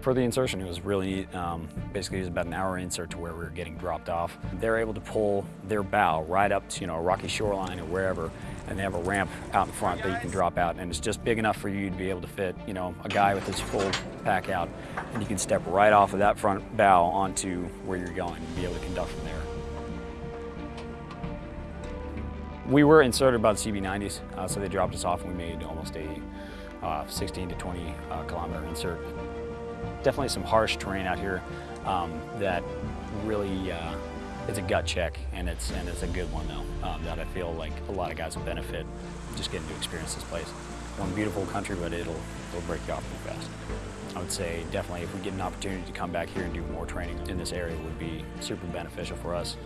For the insertion, it was really neat. Um, basically, it was about an hour insert to where we were getting dropped off. They're able to pull their bow right up to, you know, a rocky shoreline or wherever, and they have a ramp out in front that you can drop out, and it's just big enough for you to be able to fit, you know, a guy with his full pack out, and you can step right off of that front bow onto where you're going and be able to conduct from there. We were inserted by the CB90s, uh, so they dropped us off and we made almost a uh, 16 to 20 uh, kilometer insert. Definitely some harsh terrain out here um, that really, uh, it's a gut check and it's, and it's a good one though, um, that I feel like a lot of guys will benefit just getting to experience this place. One beautiful country, but it'll, it'll break you off pretty fast. I would say definitely if we get an opportunity to come back here and do more training in this area would be super beneficial for us.